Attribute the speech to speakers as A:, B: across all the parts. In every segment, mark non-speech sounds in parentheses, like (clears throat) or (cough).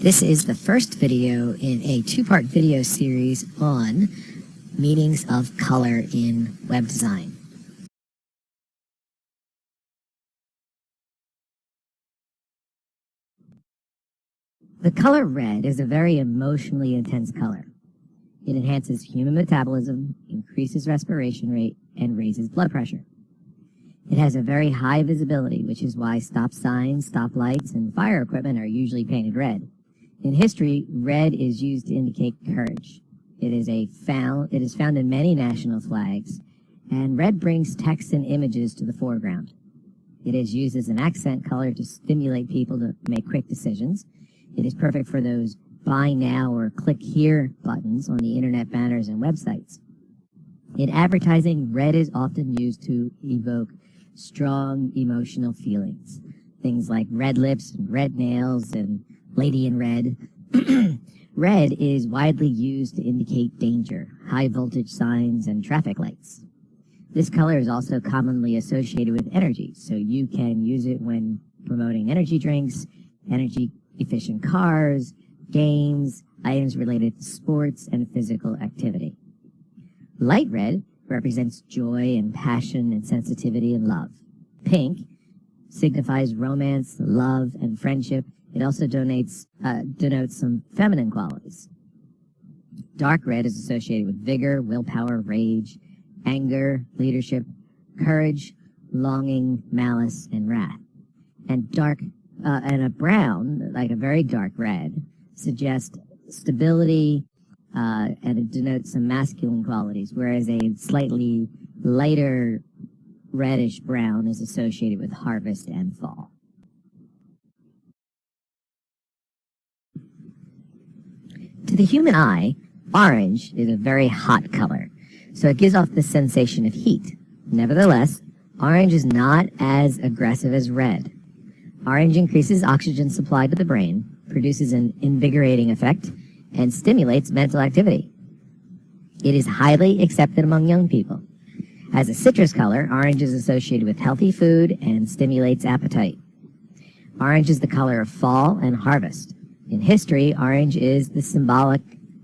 A: This is the first video in a two-part video series on meanings of color in web design. The color red is a very emotionally intense color. It enhances human metabolism, increases respiration rate, and raises blood pressure. It has a very high visibility, which is why stop signs, stop lights, and fire equipment are usually painted red. In history, red is used to indicate courage. It is a found it is found in many national flags, and red brings text and images to the foreground. It is used as an accent color to stimulate people to make quick decisions. It is perfect for those buy now or click here buttons on the internet banners and websites. In advertising, red is often used to evoke strong emotional feelings. Things like red lips, and red nails, and lady in red. (clears throat) red is widely used to indicate danger, high voltage signs, and traffic lights. This color is also commonly associated with energy, so you can use it when promoting energy drinks, energy efficient cars, games, items related to sports and physical activity. Light red represents joy and passion and sensitivity and love. Pink signifies romance, love, and friendship, it also donates, uh, denotes some feminine qualities. Dark red is associated with vigor, willpower, rage, anger, leadership, courage, longing, malice, and wrath. And dark, uh, and a brown, like a very dark red, suggests stability, uh, and it denotes some masculine qualities, whereas a slightly lighter reddish brown is associated with harvest and fall. The human eye, orange is a very hot color, so it gives off the sensation of heat. Nevertheless, orange is not as aggressive as red. Orange increases oxygen supply to the brain, produces an invigorating effect, and stimulates mental activity. It is highly accepted among young people. As a citrus color, orange is associated with healthy food and stimulates appetite. Orange is the color of fall and harvest. In history, orange is the symbolic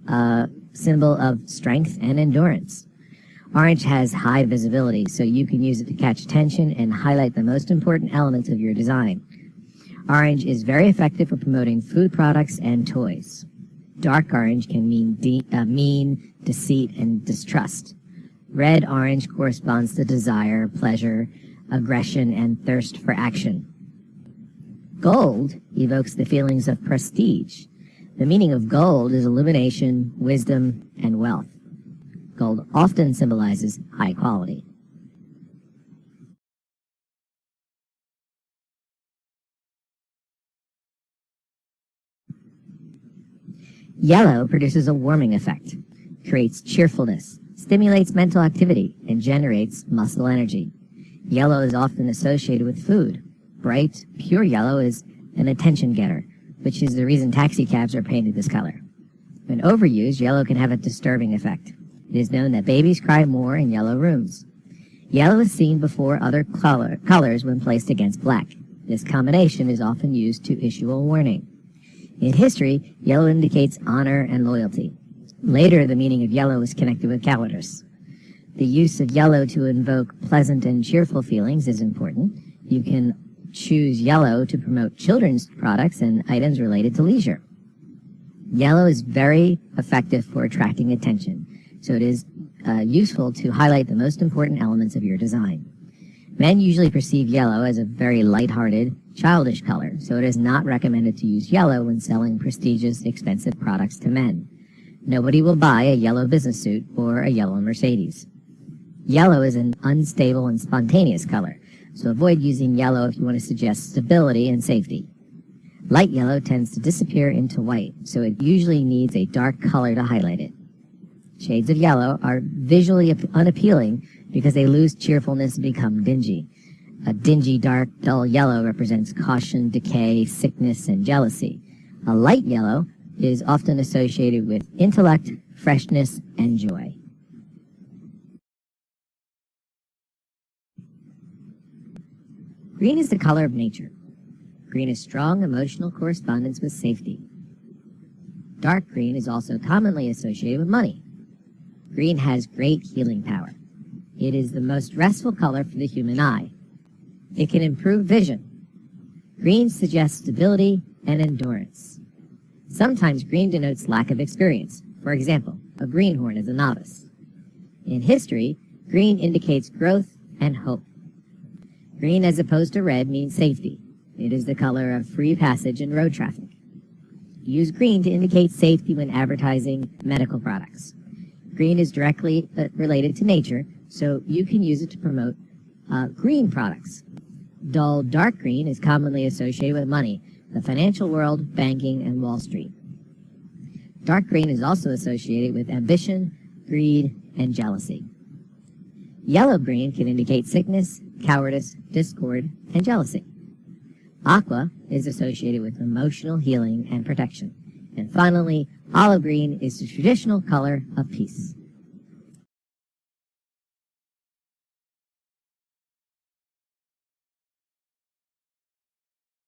A: uh, symbol of strength and endurance. Orange has high visibility, so you can use it to catch attention and highlight the most important elements of your design. Orange is very effective for promoting food products and toys. Dark orange can mean de uh, mean, deceit, and distrust. Red orange corresponds to desire, pleasure, aggression, and thirst for action. Gold evokes the feelings of prestige. The meaning of gold is illumination, wisdom, and wealth. Gold often symbolizes high quality. Yellow produces a warming effect, creates cheerfulness, stimulates mental activity, and generates muscle energy. Yellow is often associated with food, Bright, pure yellow is an attention getter, which is the reason taxi cabs are painted this color. When overused, yellow can have a disturbing effect. It is known that babies cry more in yellow rooms. Yellow is seen before other color, colors when placed against black. This combination is often used to issue a warning. In history, yellow indicates honor and loyalty. Later, the meaning of yellow is connected with cowardice. The use of yellow to invoke pleasant and cheerful feelings is important. You can choose yellow to promote children's products and items related to leisure. Yellow is very effective for attracting attention, so it is uh, useful to highlight the most important elements of your design. Men usually perceive yellow as a very light-hearted, childish color, so it is not recommended to use yellow when selling prestigious, expensive products to men. Nobody will buy a yellow business suit or a yellow Mercedes. Yellow is an unstable and spontaneous color, so avoid using yellow if you want to suggest stability and safety. Light yellow tends to disappear into white, so it usually needs a dark color to highlight it. Shades of yellow are visually unappealing because they lose cheerfulness and become dingy. A dingy, dark, dull yellow represents caution, decay, sickness, and jealousy. A light yellow is often associated with intellect, freshness, and joy. Green is the color of nature. Green is strong emotional correspondence with safety. Dark green is also commonly associated with money. Green has great healing power. It is the most restful color for the human eye. It can improve vision. Green suggests stability and endurance. Sometimes green denotes lack of experience. For example, a greenhorn is a novice. In history, green indicates growth and hope. Green as opposed to red means safety. It is the color of free passage in road traffic. Use green to indicate safety when advertising medical products. Green is directly uh, related to nature, so you can use it to promote uh, green products. Dull dark green is commonly associated with money, the financial world, banking, and Wall Street. Dark green is also associated with ambition, greed, and jealousy. Yellow green can indicate sickness, cowardice, discord, and jealousy. Aqua is associated with emotional healing and protection. And finally, olive green is the traditional color of peace.